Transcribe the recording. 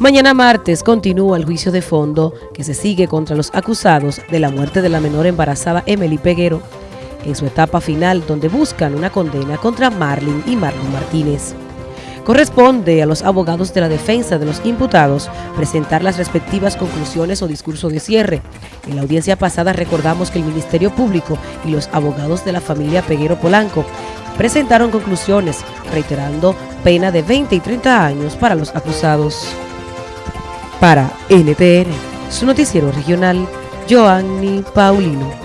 Mañana martes continúa el juicio de fondo que se sigue contra los acusados de la muerte de la menor embarazada Emily Peguero, en su etapa final donde buscan una condena contra Marlin y Marlon Martínez. Corresponde a los abogados de la defensa de los imputados presentar las respectivas conclusiones o discurso de cierre. En la audiencia pasada recordamos que el Ministerio Público y los abogados de la familia Peguero Polanco presentaron conclusiones, reiterando pena de 20 y 30 años para los acusados. Para NTN, su noticiero regional, Joanny Paulino.